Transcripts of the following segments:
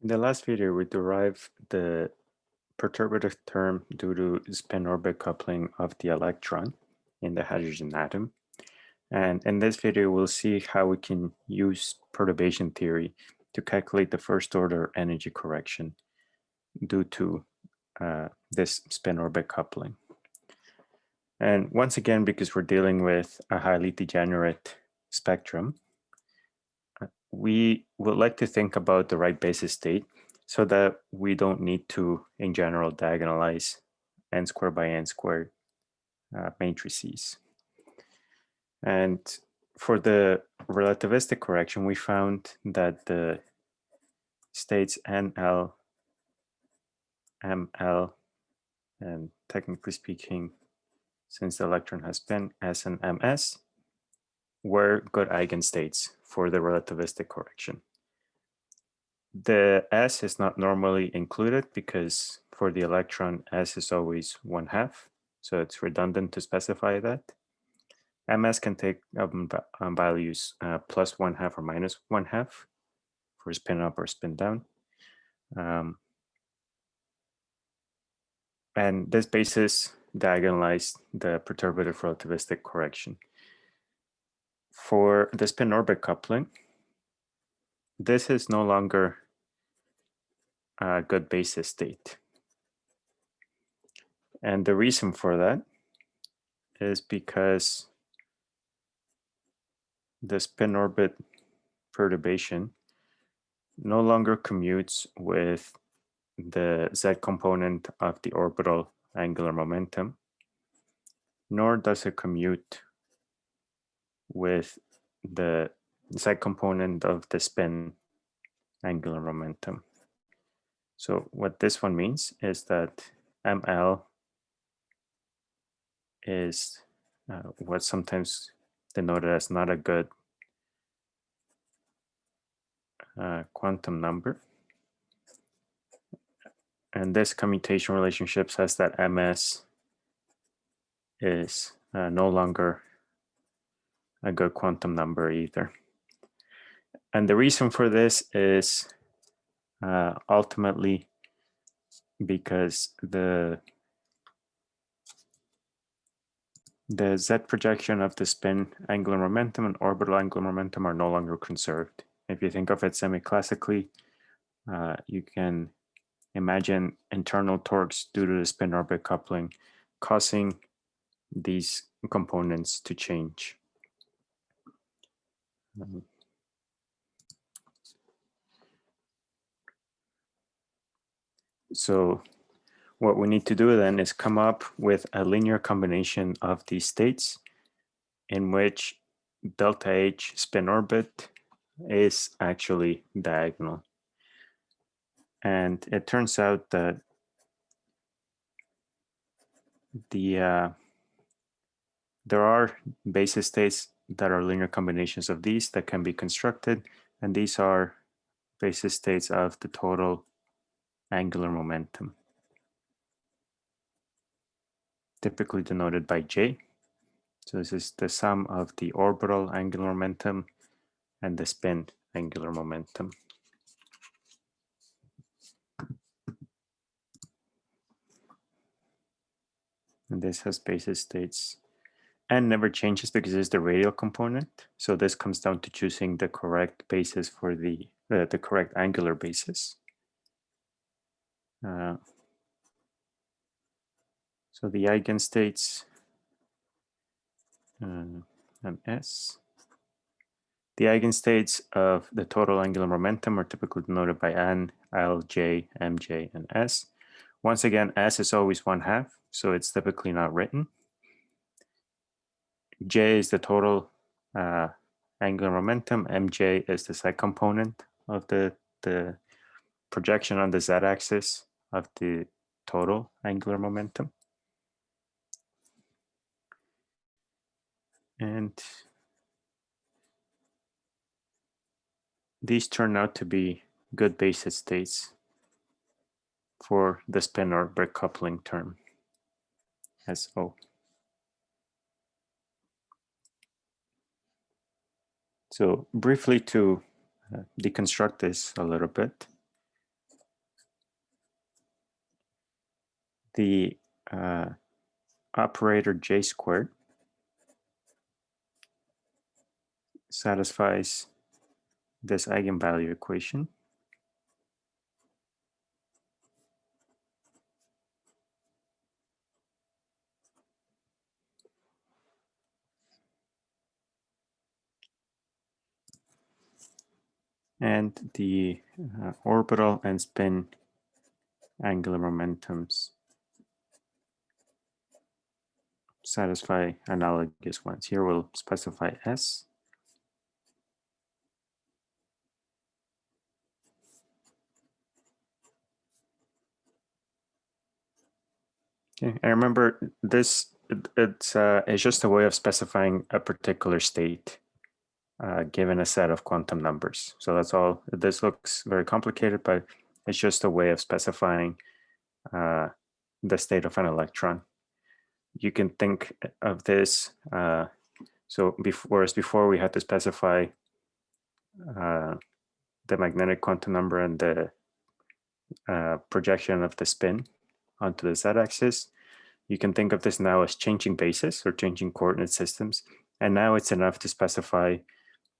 In the last video, we derived the perturbative term due to spin-orbit coupling of the electron in the hydrogen atom. And in this video, we'll see how we can use perturbation theory to calculate the first order energy correction due to uh, this spin-orbit coupling. And once again, because we're dealing with a highly degenerate spectrum, we would like to think about the right basis state so that we don't need to, in general, diagonalize n squared by n squared uh, matrices. And for the relativistic correction, we found that the states NL, ML, and technically speaking, since the electron has been S and MS, were good eigenstates for the relativistic correction. The S is not normally included because for the electron, S is always one half. So it's redundant to specify that. MS can take um, values uh, plus one half or minus one half for spin up or spin down. Um, and this basis diagonalized the perturbative relativistic correction for the spin orbit coupling, this is no longer a good basis state. And the reason for that is because the spin orbit perturbation no longer commutes with the z component of the orbital angular momentum, nor does it commute with the z component of the spin angular momentum. So what this one means is that ML is uh, what's sometimes denoted as not a good uh, quantum number. And this commutation relationship says that MS is uh, no longer a good quantum number either. And the reason for this is uh, ultimately because the the z projection of the spin angular momentum and orbital angular momentum are no longer conserved. If you think of it semi-classically, uh, you can imagine internal torques due to the spin orbit coupling causing these components to change. Mm-hmm. So what we need to do then is come up with a linear combination of these states in which delta H spin orbit is actually diagonal. And it turns out that the uh, there are basis states that are linear combinations of these that can be constructed. And these are basis states of the total angular momentum, typically denoted by J. So this is the sum of the orbital angular momentum and the spin angular momentum. And this has basis states and never changes because it's the radial component. So this comes down to choosing the correct basis for the, uh, the correct angular basis. Uh, so the eigenstates uh, s. The eigenstates of the total angular momentum are typically denoted by n, l, j, mj, and s. Once again, s is always one half, so it's typically not written. J is the total uh, angular momentum. Mj is the z component of the, the projection on the z-axis of the total angular momentum. And these turn out to be good basis states for the spin or orbit coupling term as O. So briefly to uh, deconstruct this a little bit, the uh, operator j squared satisfies this eigenvalue equation. And the uh, orbital and spin angular momentums satisfy analogous ones. Here we'll specify S. Okay, I remember this, it, it's, uh, it's just a way of specifying a particular state uh, given a set of quantum numbers. So that's all. This looks very complicated, but it's just a way of specifying uh, the state of an electron. You can think of this, uh, so before, whereas before we had to specify uh, the magnetic quantum number and the uh, projection of the spin onto the z-axis, you can think of this now as changing basis or changing coordinate systems. And now it's enough to specify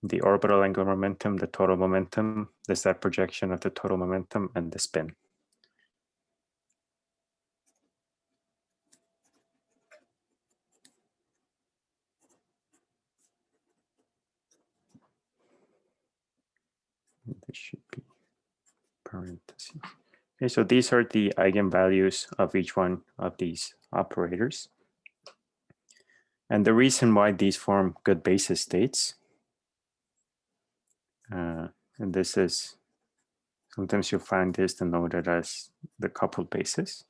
the orbital angular momentum, the total momentum, the z projection of the total momentum, and the spin. This should be parentheses. Okay, so these are the eigenvalues of each one of these operators. And the reason why these form good basis states, uh, and this is, sometimes you'll find this denoted as the coupled basis.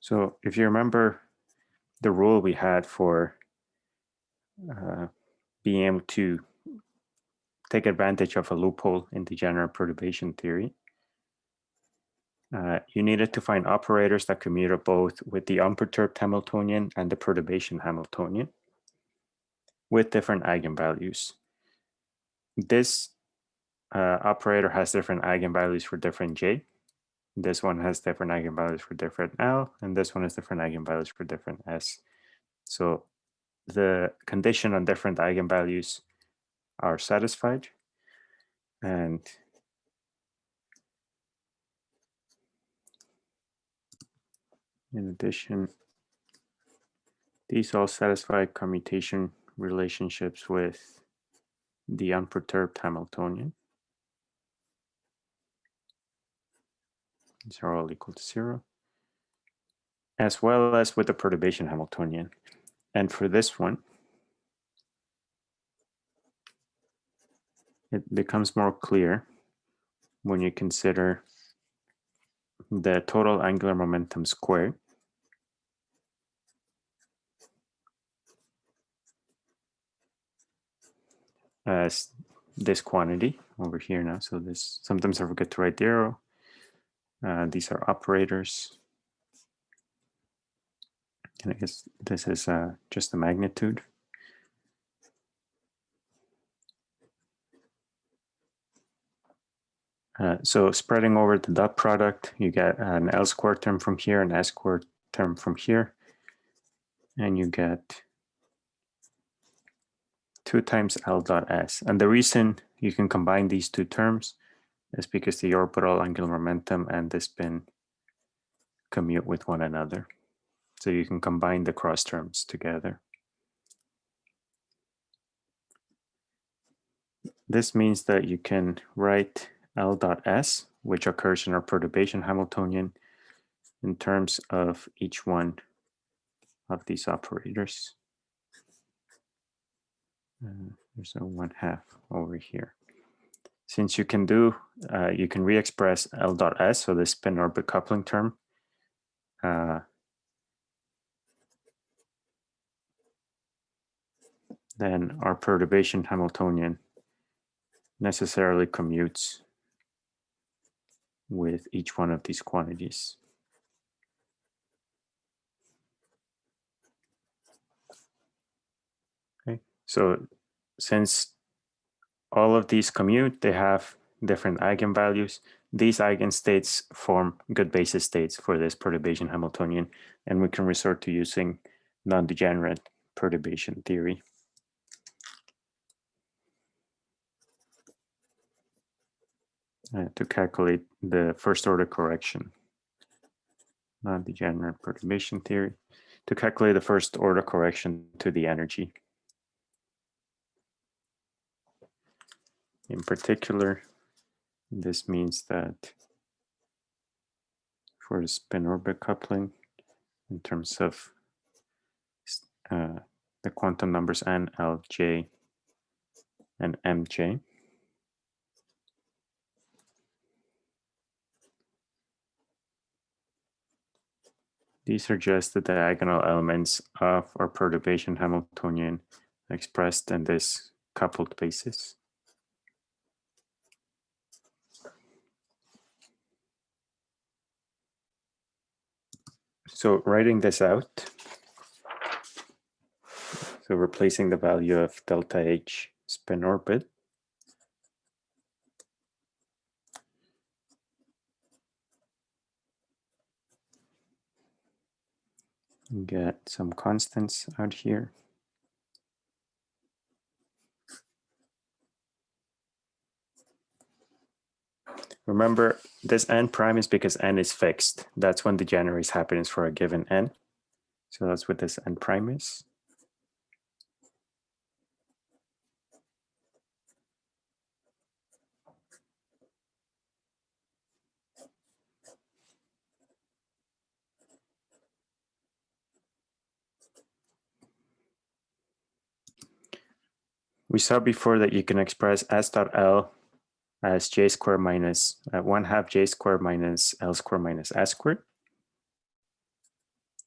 So if you remember the rule we had for uh, being able to take advantage of a loophole in the general perturbation theory. Uh, you needed to find operators that commuted both with the unperturbed Hamiltonian and the perturbation Hamiltonian with different eigenvalues. This uh, operator has different eigenvalues for different j. This one has different eigenvalues for different l, and this one has different eigenvalues for different s. So the condition on different eigenvalues are satisfied. And in addition, these all satisfy commutation relationships with the unperturbed Hamiltonian. These are all equal to zero, as well as with the perturbation Hamiltonian. And for this one, it becomes more clear when you consider the total angular momentum squared as this quantity over here now. So this sometimes I forget to write the arrow. Uh, these are operators. And I guess this is uh, just the magnitude. Uh, so spreading over the dot product, you get an L squared term from here, an S squared term from here, and you get 2 times L dot S. And the reason you can combine these two terms is because the orbital angular momentum and the spin commute with one another. So you can combine the cross terms together. This means that you can write L dot S, which occurs in our perturbation Hamiltonian in terms of each one of these operators. Uh, there's a one half over here. Since you can do, uh, you can re-express L dot S, so the spin orbit coupling term, uh, then our perturbation Hamiltonian necessarily commutes with each one of these quantities. Okay, so since all of these commute, they have different eigenvalues. These eigenstates form good basis states for this perturbation Hamiltonian, and we can resort to using non-degenerate perturbation theory. Uh, to calculate the first order correction, non-degenerate perturbation theory, to calculate the first order correction to the energy. In particular, this means that for the spin orbit coupling, in terms of uh, the quantum numbers n, l, j, and mj, These are just the diagonal elements of our perturbation Hamiltonian expressed in this coupled basis. So writing this out, so replacing the value of delta H spin orbit get some constants out here. Remember, this n prime is because n is fixed. That's when degeneracy happens for a given n. So that's what this n prime is. We saw before that you can express s dot l as j squared minus uh, 1 half j squared minus l squared minus s squared,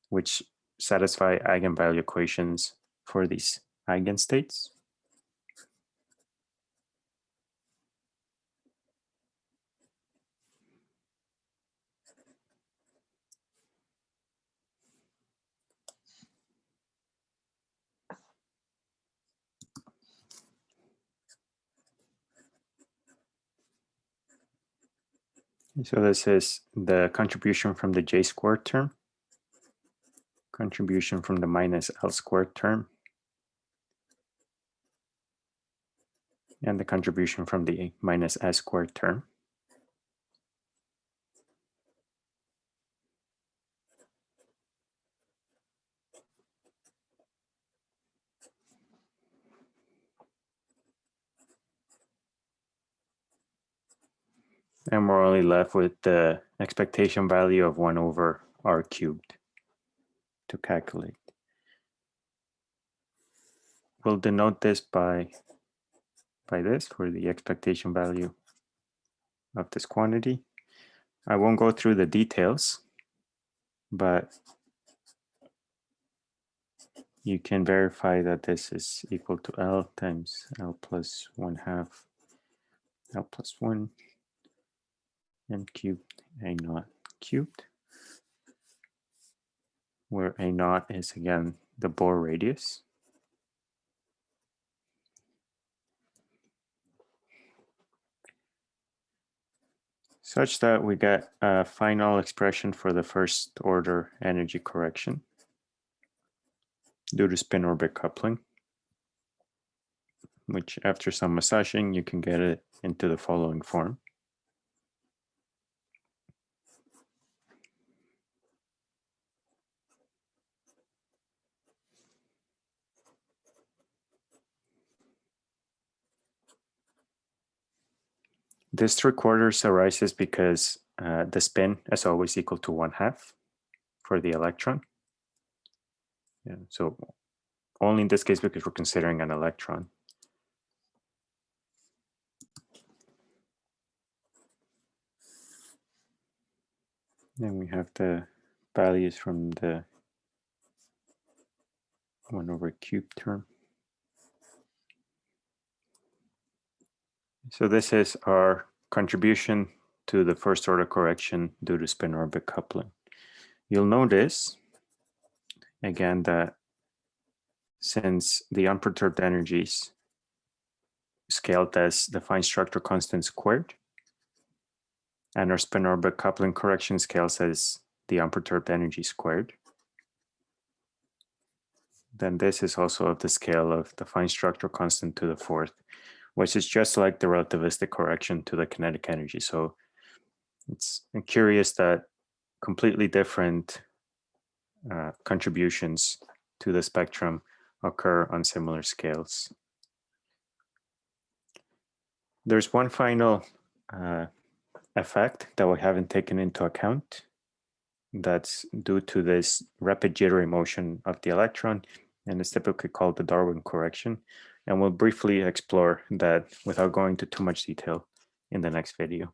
which satisfy eigenvalue equations for these eigenstates. So this is the contribution from the j squared term, contribution from the minus l squared term, and the contribution from the minus s squared term. And we're only left with the expectation value of 1 over r cubed to calculate. We'll denote this by, by this for the expectation value of this quantity. I won't go through the details, but you can verify that this is equal to L times L plus 1 half L plus 1 n cubed a naught cubed, where a naught is again the Bohr radius. such that we get a final expression for the first order energy correction due to spin orbit coupling, which after some massaging, you can get it into the following form. This three quarters arises because uh, the spin is always equal to one half for the electron. Yeah, so only in this case because we're considering an electron. Then we have the values from the 1 over cube term. So this is our contribution to the first order correction due to spin orbit coupling. You'll notice again that since the unperturbed energies scaled as the fine structure constant squared, and our spin orbit coupling correction scales as the unperturbed energy squared. Then this is also of the scale of the fine structure constant to the fourth, which is just like the relativistic correction to the kinetic energy. So it's curious that completely different uh, contributions to the spectrum occur on similar scales. There's one final uh, effect that we haven't taken into account that's due to this rapid jittery motion of the electron and it's typically called the Darwin correction. And we'll briefly explore that without going to too much detail in the next video.